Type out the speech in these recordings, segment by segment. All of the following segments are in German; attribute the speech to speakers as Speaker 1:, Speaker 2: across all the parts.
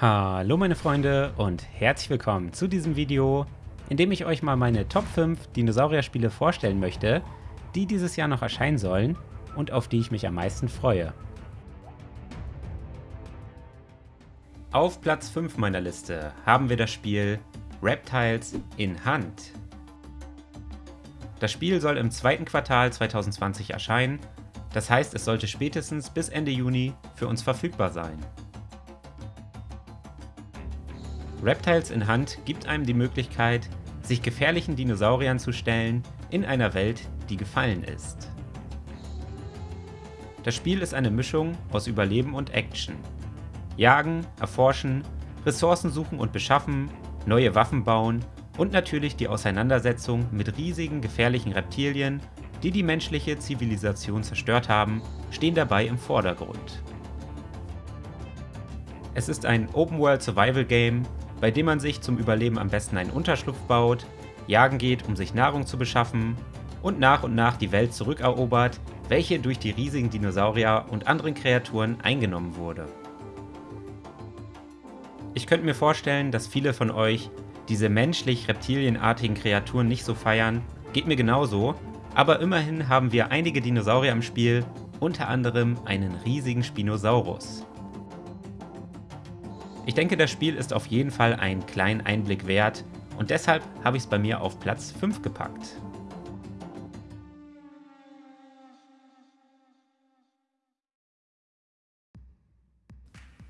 Speaker 1: Hallo meine Freunde und herzlich willkommen zu diesem Video, in dem ich euch mal meine Top 5 Dinosaurier-Spiele vorstellen möchte, die dieses Jahr noch erscheinen sollen und auf die ich mich am meisten freue. Auf Platz 5 meiner Liste haben wir das Spiel Reptiles in Hand. Das Spiel soll im zweiten Quartal 2020 erscheinen, das heißt es sollte spätestens bis Ende Juni für uns verfügbar sein. Reptiles in Hand gibt einem die Möglichkeit, sich gefährlichen Dinosauriern zu stellen in einer Welt, die gefallen ist. Das Spiel ist eine Mischung aus Überleben und Action. Jagen, erforschen, Ressourcen suchen und beschaffen, neue Waffen bauen und natürlich die Auseinandersetzung mit riesigen gefährlichen Reptilien, die die menschliche Zivilisation zerstört haben, stehen dabei im Vordergrund. Es ist ein Open-World Survival Game, bei dem man sich zum Überleben am besten einen Unterschlupf baut, jagen geht, um sich Nahrung zu beschaffen und nach und nach die Welt zurückerobert, welche durch die riesigen Dinosaurier und anderen Kreaturen eingenommen wurde. Ich könnte mir vorstellen, dass viele von euch diese menschlich-reptilienartigen Kreaturen nicht so feiern, geht mir genauso, aber immerhin haben wir einige Dinosaurier im Spiel, unter anderem einen riesigen Spinosaurus. Ich denke, das Spiel ist auf jeden Fall einen kleinen Einblick wert und deshalb habe ich es bei mir auf Platz 5 gepackt.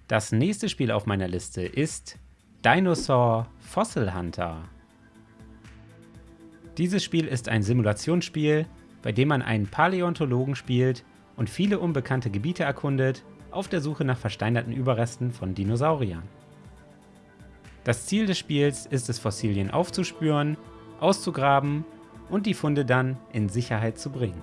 Speaker 1: Das nächste Spiel auf meiner Liste ist Dinosaur Fossil Hunter. Dieses Spiel ist ein Simulationsspiel, bei dem man einen Paläontologen spielt und viele unbekannte Gebiete erkundet auf der Suche nach versteinerten Überresten von Dinosauriern. Das Ziel des Spiels ist es, Fossilien aufzuspüren, auszugraben und die Funde dann in Sicherheit zu bringen.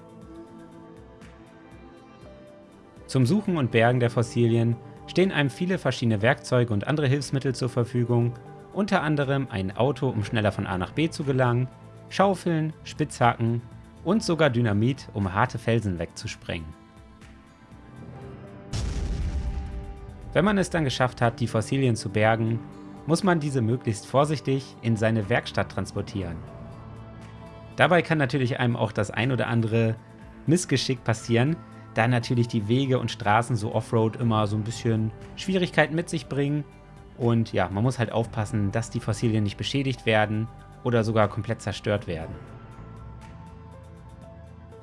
Speaker 1: Zum Suchen und Bergen der Fossilien stehen einem viele verschiedene Werkzeuge und andere Hilfsmittel zur Verfügung, unter anderem ein Auto, um schneller von A nach B zu gelangen, Schaufeln, Spitzhacken und sogar Dynamit, um harte Felsen wegzusprengen. Wenn man es dann geschafft hat, die Fossilien zu bergen, muss man diese möglichst vorsichtig in seine Werkstatt transportieren. Dabei kann natürlich einem auch das ein oder andere Missgeschick passieren, da natürlich die Wege und Straßen so Offroad immer so ein bisschen Schwierigkeiten mit sich bringen. Und ja, man muss halt aufpassen, dass die Fossilien nicht beschädigt werden oder sogar komplett zerstört werden.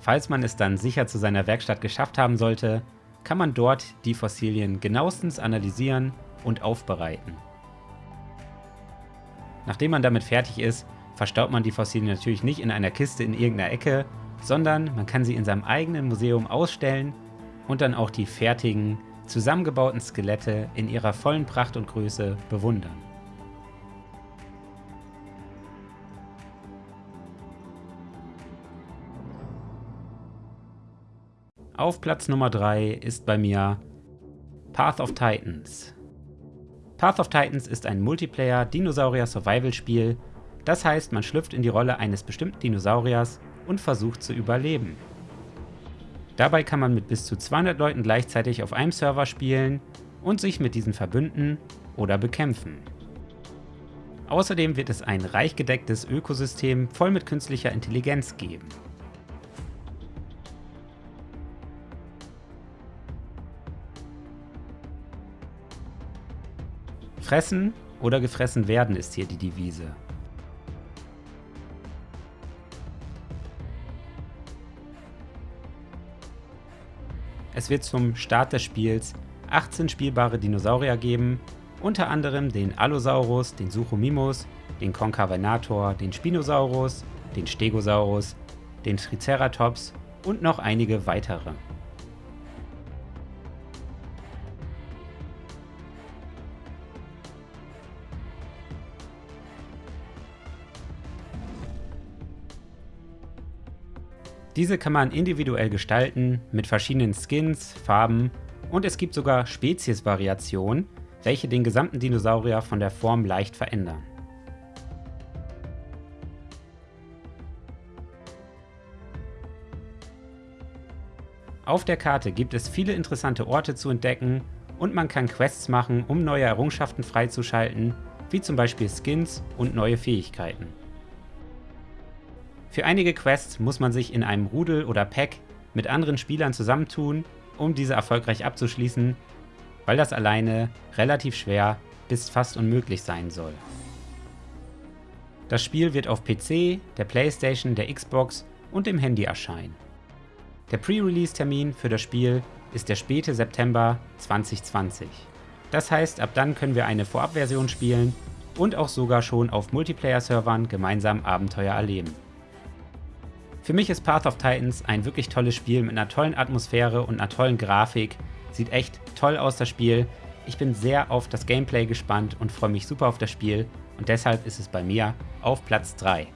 Speaker 1: Falls man es dann sicher zu seiner Werkstatt geschafft haben sollte, kann man dort die Fossilien genauestens analysieren und aufbereiten. Nachdem man damit fertig ist, verstaut man die Fossilien natürlich nicht in einer Kiste in irgendeiner Ecke, sondern man kann sie in seinem eigenen Museum ausstellen und dann auch die fertigen, zusammengebauten Skelette in ihrer vollen Pracht und Größe bewundern. Auf Platz Nummer 3 ist bei mir Path of Titans. Path of Titans ist ein Multiplayer-Dinosaurier-Survival-Spiel, das heißt, man schlüpft in die Rolle eines bestimmten Dinosauriers und versucht zu überleben. Dabei kann man mit bis zu 200 Leuten gleichzeitig auf einem Server spielen und sich mit diesen verbünden oder bekämpfen. Außerdem wird es ein reich gedecktes Ökosystem voll mit künstlicher Intelligenz geben. Fressen oder gefressen werden ist hier die Devise. Es wird zum Start des Spiels 18 spielbare Dinosaurier geben, unter anderem den Allosaurus, den Suchomimus, den Concavenator, den Spinosaurus, den Stegosaurus, den Triceratops und noch einige weitere. Diese kann man individuell gestalten mit verschiedenen Skins, Farben und es gibt sogar Speziesvariationen, welche den gesamten Dinosaurier von der Form leicht verändern. Auf der Karte gibt es viele interessante Orte zu entdecken und man kann Quests machen, um neue Errungenschaften freizuschalten, wie zum Beispiel Skins und neue Fähigkeiten. Für einige Quests muss man sich in einem Rudel oder Pack mit anderen Spielern zusammentun, um diese erfolgreich abzuschließen, weil das alleine relativ schwer bis fast unmöglich sein soll. Das Spiel wird auf PC, der Playstation, der Xbox und dem Handy erscheinen. Der Pre-Release-Termin für das Spiel ist der späte September 2020. Das heißt, ab dann können wir eine Vorabversion spielen und auch sogar schon auf Multiplayer-Servern gemeinsam Abenteuer erleben. Für mich ist Path of Titans ein wirklich tolles Spiel mit einer tollen Atmosphäre und einer tollen Grafik. Sieht echt toll aus, das Spiel. Ich bin sehr auf das Gameplay gespannt und freue mich super auf das Spiel und deshalb ist es bei mir auf Platz 3.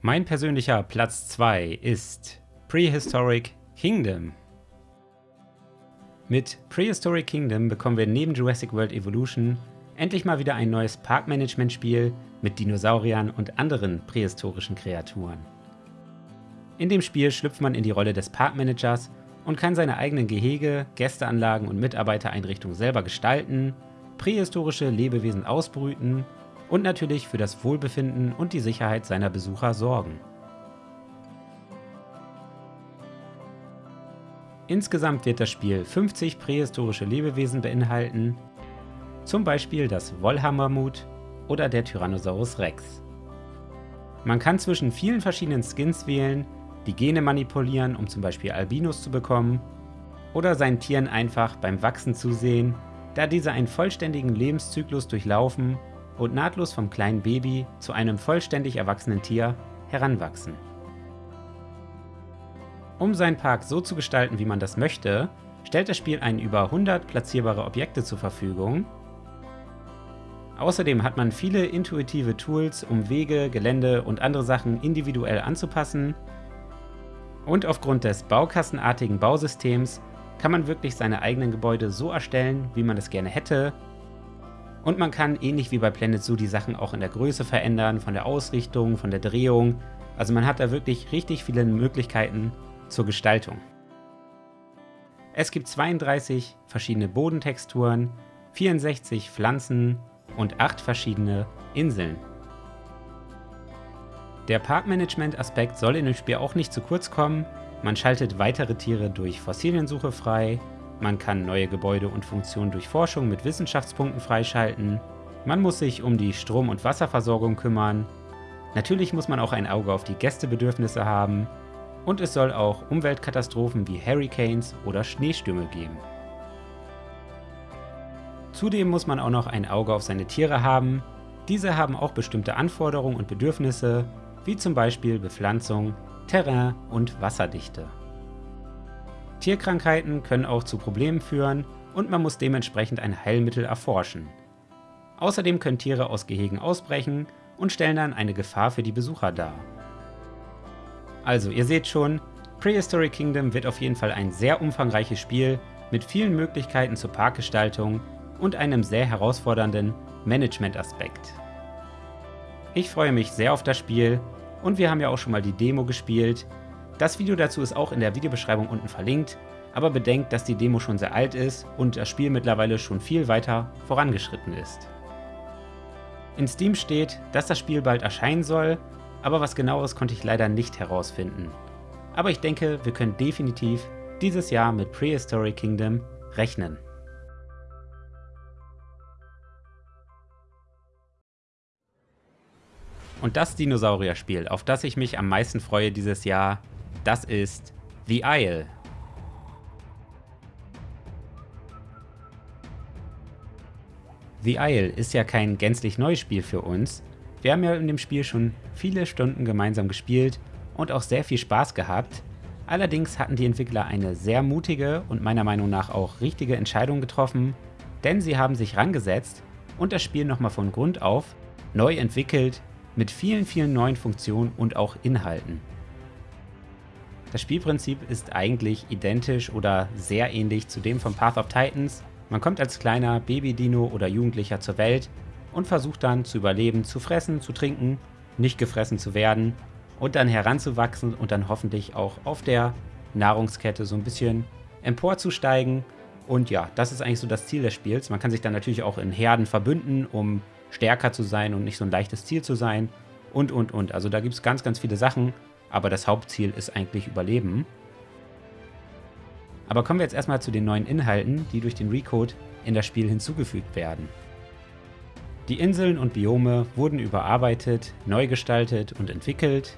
Speaker 1: Mein persönlicher Platz 2 ist Prehistoric Kingdom. Mit Prehistoric Kingdom bekommen wir neben Jurassic World Evolution endlich mal wieder ein neues Parkmanagement-Spiel mit Dinosauriern und anderen prähistorischen Kreaturen. In dem Spiel schlüpft man in die Rolle des Parkmanagers und kann seine eigenen Gehege, Gästeanlagen und Mitarbeitereinrichtungen selber gestalten, prähistorische Lebewesen ausbrüten und natürlich für das Wohlbefinden und die Sicherheit seiner Besucher sorgen. Insgesamt wird das Spiel 50 prähistorische Lebewesen beinhalten, zum Beispiel das Wollhammermut oder der Tyrannosaurus Rex. Man kann zwischen vielen verschiedenen Skins wählen, die Gene manipulieren, um zum Beispiel Albinos zu bekommen, oder seinen Tieren einfach beim Wachsen zusehen, da diese einen vollständigen Lebenszyklus durchlaufen und nahtlos vom kleinen Baby zu einem vollständig erwachsenen Tier heranwachsen. Um seinen Park so zu gestalten, wie man das möchte, stellt das Spiel einen über 100 platzierbare Objekte zur Verfügung. Außerdem hat man viele intuitive Tools, um Wege, Gelände und andere Sachen individuell anzupassen. Und aufgrund des baukastenartigen Bausystems kann man wirklich seine eigenen Gebäude so erstellen, wie man es gerne hätte. Und man kann ähnlich wie bei Planet Zoo die Sachen auch in der Größe verändern, von der Ausrichtung, von der Drehung. Also man hat da wirklich richtig viele Möglichkeiten, zur Gestaltung. Es gibt 32 verschiedene Bodentexturen, 64 Pflanzen und 8 verschiedene Inseln. Der Parkmanagement-Aspekt soll in dem Spiel auch nicht zu kurz kommen. Man schaltet weitere Tiere durch Fossiliensuche frei, man kann neue Gebäude und Funktionen durch Forschung mit Wissenschaftspunkten freischalten, man muss sich um die Strom- und Wasserversorgung kümmern, natürlich muss man auch ein Auge auf die Gästebedürfnisse haben und es soll auch Umweltkatastrophen wie Hurricanes oder Schneestürme geben. Zudem muss man auch noch ein Auge auf seine Tiere haben. Diese haben auch bestimmte Anforderungen und Bedürfnisse, wie zum Beispiel Bepflanzung, Terrain und Wasserdichte. Tierkrankheiten können auch zu Problemen führen und man muss dementsprechend ein Heilmittel erforschen. Außerdem können Tiere aus Gehegen ausbrechen und stellen dann eine Gefahr für die Besucher dar. Also, ihr seht schon, Prehistoric Kingdom wird auf jeden Fall ein sehr umfangreiches Spiel mit vielen Möglichkeiten zur Parkgestaltung und einem sehr herausfordernden Management-Aspekt. Ich freue mich sehr auf das Spiel und wir haben ja auch schon mal die Demo gespielt. Das Video dazu ist auch in der Videobeschreibung unten verlinkt, aber bedenkt, dass die Demo schon sehr alt ist und das Spiel mittlerweile schon viel weiter vorangeschritten ist. In Steam steht, dass das Spiel bald erscheinen soll aber was genaueres konnte ich leider nicht herausfinden. Aber ich denke, wir können definitiv dieses Jahr mit Prehistoric Kingdom rechnen. Und das Dinosaurier-Spiel, auf das ich mich am meisten freue dieses Jahr, das ist The Isle. The Isle ist ja kein gänzlich neues Spiel für uns, wir haben ja in dem Spiel schon viele Stunden gemeinsam gespielt und auch sehr viel Spaß gehabt. Allerdings hatten die Entwickler eine sehr mutige und meiner Meinung nach auch richtige Entscheidung getroffen, denn sie haben sich rangesetzt und das Spiel nochmal von Grund auf neu entwickelt mit vielen, vielen neuen Funktionen und auch Inhalten. Das Spielprinzip ist eigentlich identisch oder sehr ähnlich zu dem von Path of Titans, Man kommt als kleiner Baby-Dino oder Jugendlicher zur Welt und versucht dann zu überleben, zu fressen, zu trinken, nicht gefressen zu werden und dann heranzuwachsen und dann hoffentlich auch auf der Nahrungskette so ein bisschen emporzusteigen. Und ja, das ist eigentlich so das Ziel des Spiels. Man kann sich dann natürlich auch in Herden verbünden, um stärker zu sein und nicht so ein leichtes Ziel zu sein. Und, und, und. Also da gibt es ganz, ganz viele Sachen. Aber das Hauptziel ist eigentlich Überleben. Aber kommen wir jetzt erstmal zu den neuen Inhalten, die durch den Recode in das Spiel hinzugefügt werden. Die Inseln und Biome wurden überarbeitet, neu gestaltet und entwickelt.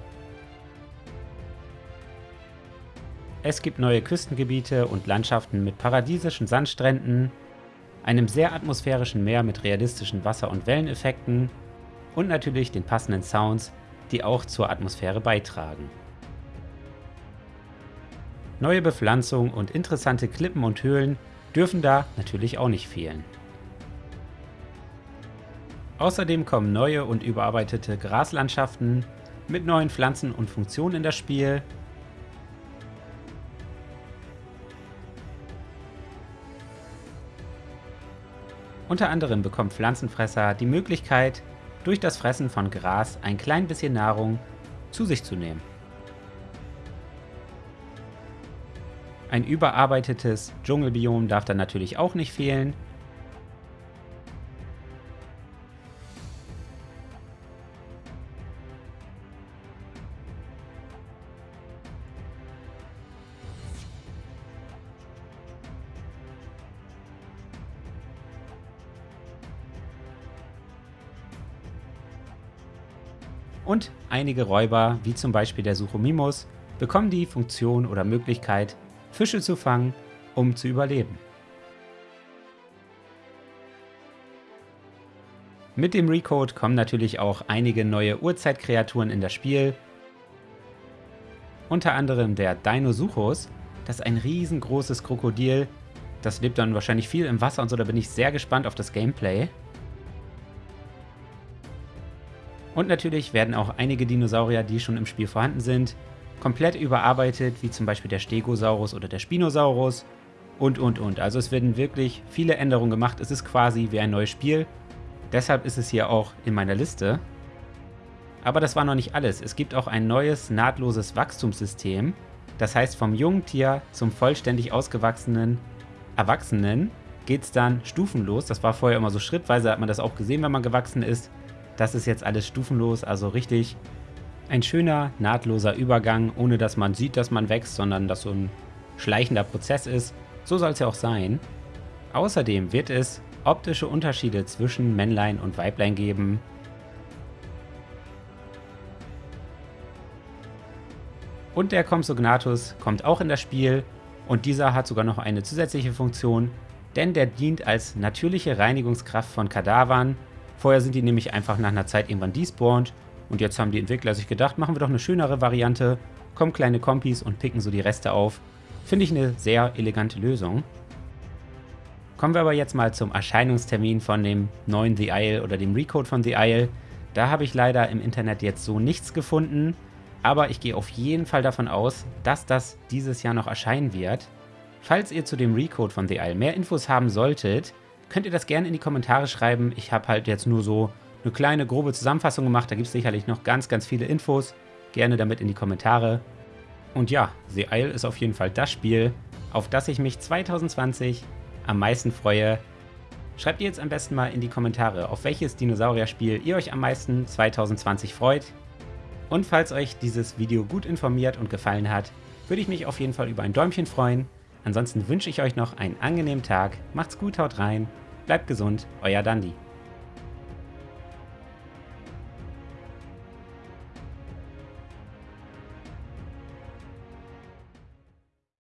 Speaker 1: Es gibt neue Küstengebiete und Landschaften mit paradiesischen Sandstränden, einem sehr atmosphärischen Meer mit realistischen Wasser- und Welleneffekten und natürlich den passenden Sounds, die auch zur Atmosphäre beitragen. Neue Bepflanzung und interessante Klippen und Höhlen dürfen da natürlich auch nicht fehlen. Außerdem kommen neue und überarbeitete Graslandschaften mit neuen Pflanzen und Funktionen in das Spiel. Unter anderem bekommen Pflanzenfresser die Möglichkeit, durch das Fressen von Gras ein klein bisschen Nahrung zu sich zu nehmen. Ein überarbeitetes Dschungelbiom darf dann natürlich auch nicht fehlen, Und einige Räuber, wie zum Beispiel der Suchomimus, bekommen die Funktion oder Möglichkeit, Fische zu fangen, um zu überleben. Mit dem Recode kommen natürlich auch einige neue Urzeitkreaturen in das Spiel. Unter anderem der Dinosuchus, das ist ein riesengroßes Krokodil. Das lebt dann wahrscheinlich viel im Wasser und so, da bin ich sehr gespannt auf das Gameplay. Und natürlich werden auch einige Dinosaurier, die schon im Spiel vorhanden sind, komplett überarbeitet, wie zum Beispiel der Stegosaurus oder der Spinosaurus und und und. Also es werden wirklich viele Änderungen gemacht. Es ist quasi wie ein neues Spiel. Deshalb ist es hier auch in meiner Liste. Aber das war noch nicht alles. Es gibt auch ein neues nahtloses Wachstumssystem. Das heißt, vom jungen Tier zum vollständig ausgewachsenen Erwachsenen geht es dann stufenlos. Das war vorher immer so schrittweise, hat man das auch gesehen, wenn man gewachsen ist. Das ist jetzt alles stufenlos, also richtig ein schöner, nahtloser Übergang, ohne dass man sieht, dass man wächst, sondern dass so ein schleichender Prozess ist. So soll es ja auch sein. Außerdem wird es optische Unterschiede zwischen Männlein und Weiblein geben. Und der Compsognathus kommt auch in das Spiel und dieser hat sogar noch eine zusätzliche Funktion, denn der dient als natürliche Reinigungskraft von Kadavern Vorher sind die nämlich einfach nach einer Zeit irgendwann despawned und jetzt haben die Entwickler sich gedacht, machen wir doch eine schönere Variante, kommen kleine Kompis und picken so die Reste auf. Finde ich eine sehr elegante Lösung. Kommen wir aber jetzt mal zum Erscheinungstermin von dem neuen The Isle oder dem Recode von The Isle. Da habe ich leider im Internet jetzt so nichts gefunden, aber ich gehe auf jeden Fall davon aus, dass das dieses Jahr noch erscheinen wird. Falls ihr zu dem Recode von The Isle mehr Infos haben solltet, könnt ihr das gerne in die Kommentare schreiben. Ich habe halt jetzt nur so eine kleine grobe Zusammenfassung gemacht. Da gibt es sicherlich noch ganz, ganz viele Infos. Gerne damit in die Kommentare. Und ja, The Isle ist auf jeden Fall das Spiel, auf das ich mich 2020 am meisten freue. Schreibt ihr jetzt am besten mal in die Kommentare, auf welches Dinosaurier-Spiel ihr euch am meisten 2020 freut. Und falls euch dieses Video gut informiert und gefallen hat, würde ich mich auf jeden Fall über ein Däumchen freuen. Ansonsten wünsche ich euch noch einen angenehmen Tag, macht's gut, haut rein, bleibt gesund, euer Dandy.